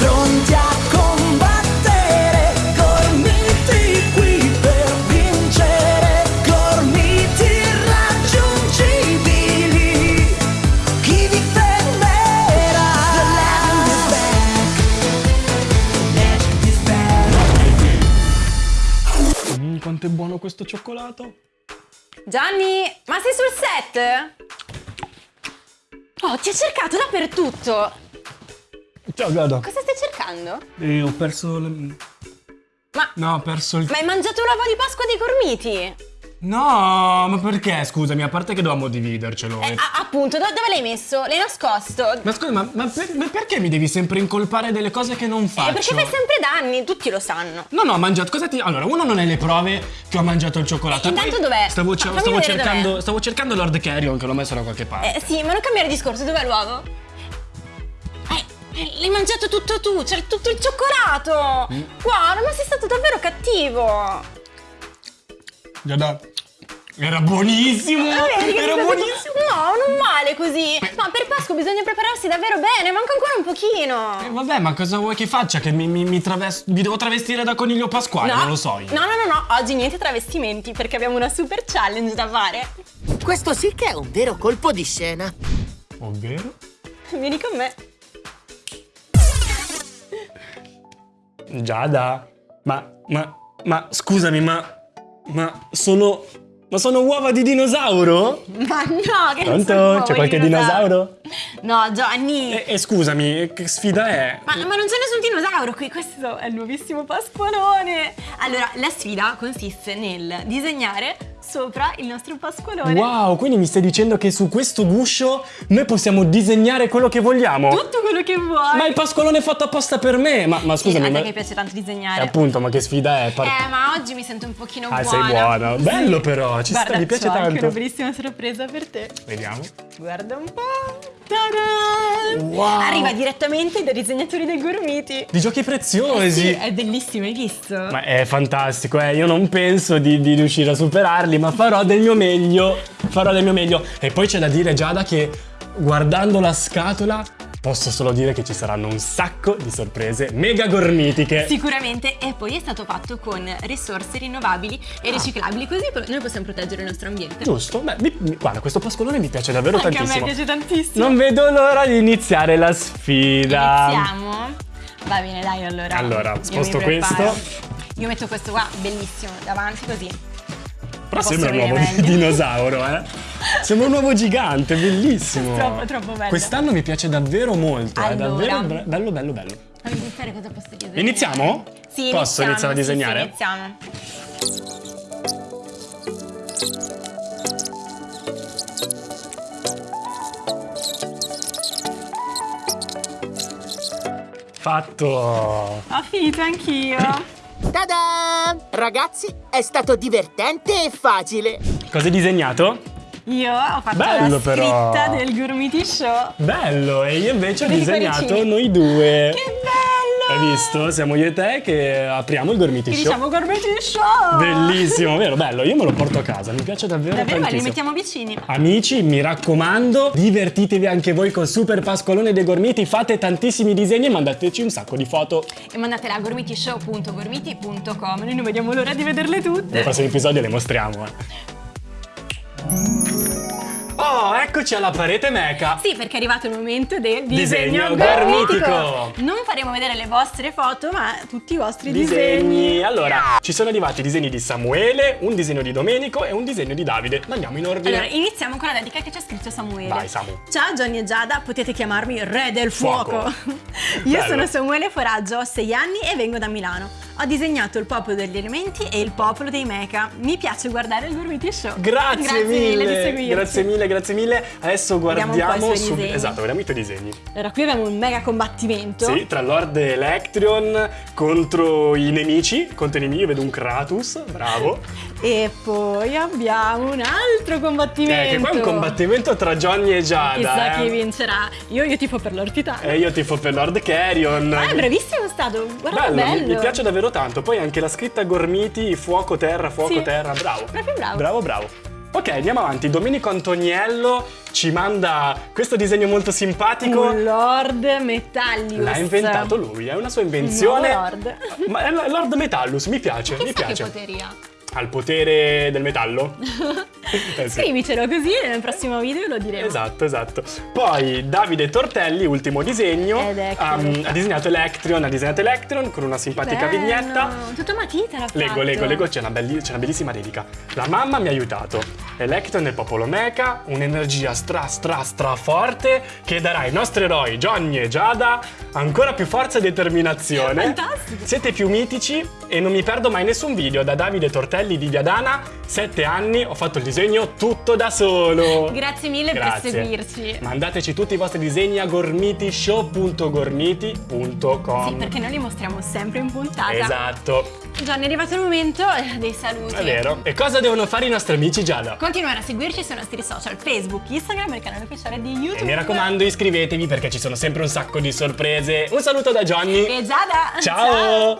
pronti a combattere, gormiti qui per vincere, gormiti irraggiungibili. Chi vi fermerà? The legend is back. The legend is back. Mm, quanto è buono questo cioccolato. Gianni, ma sei sul set? Oh, ti ho cercato dappertutto. Ciao Gada. Cosa stai cercando? Eh, ho perso le... Ma, No, ho perso il... ma hai mangiato l'uovo di Pasqua dei gormiti? No, ma perché? Scusami, a parte che dovevamo dividercelo. Eh, eh. appunto, do- dove l'hai messo? L'hai nascosto? Ma scusa, ma, ma per- ma perché mi devi sempre incolpare delle cose che non faccio? Eh, perché fai sempre danni, tutti lo sanno. No, no, ho mangiato. Cosa ti. Allora, uno non è le prove che ho mangiato il cioccolato. Eh, intanto dov'è? Stavo, stavo cercando. Stavo cercando Lord Carrion, che l'ho messo da qualche parte. Eh, sì, ma non cambiare discorso, dov'è l'uovo? L'hai mangiato tutto tu, c'è tutto il cioccolato! Mm. Guarda, ma sei stato davvero cattivo! Giada. Era buonissimo! Ah, che Era buonissimo! No, non male così! Ma per Pasqua bisogna prepararsi davvero bene, manca ancora un pochino! Eh, vabbè, ma cosa vuoi che faccia? Che mi, mi, mi mi devo travestire da coniglio pasquale? Non lo so io. No, no, no, no, oggi niente travestimenti perché abbiamo una super challenge da fare. Questo sì che è un vero colpo di scena. Ovvero? Vieni con me. Giada. Ma. Ma. Ma scusami, ma. Ma sono. Ma sono uova di dinosauro? Ma no, che Pronto? C'è qualche dinosauro? No, Gianni. E, e scusami, che sfida è? Ma, ma non c'è nessun dinosauro qui, questo è il nuovissimo pasqualone. Allora, la sfida consiste nel disegnare sopra il nostro pasqualone. Wow, quindi mi stai dicendo che su questo guscio noi possiamo disegnare quello che vogliamo? Tutto quello che vuoi. Ma il pasqualone è fatto apposta per me! Ma, ma Sì, scusami, a te che piace tanto disegnare. Eh, appunto, ma che sfida è? Par- Eh, ma oggi mi sento un pochino ah, buona. sei buona. Bello però, ci Guarda, sta, mi piace tanto. una bellissima sorpresa per te. Vediamo. Guarda un po'. Wow. Arriva direttamente dai disegnatori dei gormiti. Di giochi preziosi! Sì, è bellissimo, hai visto? Ma è fantastico, eh. Io non penso di, di riuscire a superarli, ma farò del mio meglio. Farò del mio meglio. E poi c'è da dire, Giada, che guardando la scatola posso solo dire che ci saranno un sacco di sorprese mega gormitiche. Sicuramente, e poi è stato fatto con risorse rinnovabili e riciclabili, così noi possiamo proteggere il nostro ambiente. Giusto? Beh, mi- mi- guarda, questo pascolone mi piace davvero Anche a me tantissimo. piace tantissimo. Non vedo l'ora di iniziare la sfida. Iniziamo? Va bene, dai, allora. Allora, sposto questo. Io metto questo qua, bellissimo, davanti così. Però sembra un uovo di dinosauro, eh. Sembra un uovo gigante, bellissimo. Troppo, troppo bello. Quest'anno mi piace davvero molto, è Allora. davvero bra- bello, bello, bello. Fammi iniziare cosa posso disegnare. Iniziamo? Sì, Posso iniziamo, iniziare a sì, disegnare? Sì, iniziamo. Fatto. Ho finito anch'io. Ta-da! Ragazzi, è stato divertente e facile. Cosa hai disegnato? Io ho fatto Bello, la però. scritta del Gormiti Show. Bello, e io invece ho quei disegnato cuoricini? noi due. Che bello! Hai visto? Siamo io e te che apriamo il Gormiti Che Show. diciamo Gormiti Show! Bellissimo, vero? Bello, io me lo porto a casa, mi piace davvero, Davvero bello, li mettiamo vicini. Amici, mi raccomando, divertitevi anche voi col Super Pasqualone dei Gormiti, fate tantissimi disegni e mandateci un sacco di foto. E mandatela a gormitishow.gormiti.com. Noi non vediamo l'ora di vederle tutte. Nei prossimi episodi le mostriamo. eh. Oh, eccoci alla parete meca. Sì, perché è arrivato il momento del Disegno disegno, gormitico. gormitico. Non faremo vedere le vostre foto, ma tutti i vostri disegni. Disegni. Allora, ci sono arrivati i disegni di Samuele, un disegno di Domenico e un disegno di Davide. Ma andiamo in ordine. Allora, iniziamo con la dedica che c'è scritto Samuele. Vai, Samu. Ciao Johnny e Giada, potete chiamarmi Re del Fuoco. Fuoco. Io Bello. sono Samuele Foraggio, ho 6 anni e vengo da Milano. Ho disegnato il popolo degli elementi e il popolo dei mecha. Mi piace guardare il Gormiti Show. Grazie, mille, di seguirci. grazie mille, grazie mille. Adesso Vediamo guardiamo suoi su-. Esatto, vediamo i tuoi disegni. Allora, qui abbiamo un mega combattimento. Sì, tra Lord Electrion contro i nemici. Contro i nemici, io vedo un Kratos, bravo. E poi abbiamo un altro combattimento. Eh, che qua è un combattimento tra Johnny e Giada. Chissà eh. chi vincerà. Io, io tifo per Lord Titano. E io tifo per Lord Carrion. Ah, è bravissimo stato. Guarda che Bello, bello. Mi, mi piace davvero tanto. Poi anche la scritta Gormiti, fuoco, terra, fuoco, Sì. terra. Bravo. Proprio bravo. Bravo, bravo. Ok, andiamo avanti. Domenico Antoniello ci manda questo disegno molto simpatico. Un Lord Metallius. L'ha inventato lui, è una sua invenzione. Il nuovo Lord. Ma è Lord Metallus, mi piace, mi Chissà che piace. poteri ha. Al potere del metallo? Eh sì. Scrivicelo così nel prossimo video lo diremo. Esatto, esatto. Poi Davide Tortelli, ultimo disegno, um, ha disegnato Electrion, ha disegnato Electrion con una simpatica Bello. vignetta. Tutto matita l'ha Lego, fatto. Lego, Lego, c'è una, una bellissima dedica. La mamma mi ha aiutato. Electron del popolo Mecha, un'energia stra stra stra forte che darà ai nostri eroi Johnny e Giada ancora più forza e determinazione. Fantastico. Siete più mitici e non mi perdo mai nessun video da Davide Tortelli di Viadana. Sette anni, ho fatto il disegno tutto da solo. Grazie mille Grazie. per seguirci. Mandateci tutti i vostri disegni a gormitishow.gormiti.com. Sì, perché noi li mostriamo sempre in puntata. Esatto, Gianni, è arrivato il momento eh, dei saluti. è vero. E cosa devono fare i nostri amici Giada? Continuare a seguirci sui nostri social, Facebook, Instagram e il canale ufficiale di YouTube. E mi raccomando iscrivetevi perché ci sono sempre un sacco di sorprese. Un saluto da Johnny. E Giada! Ciao.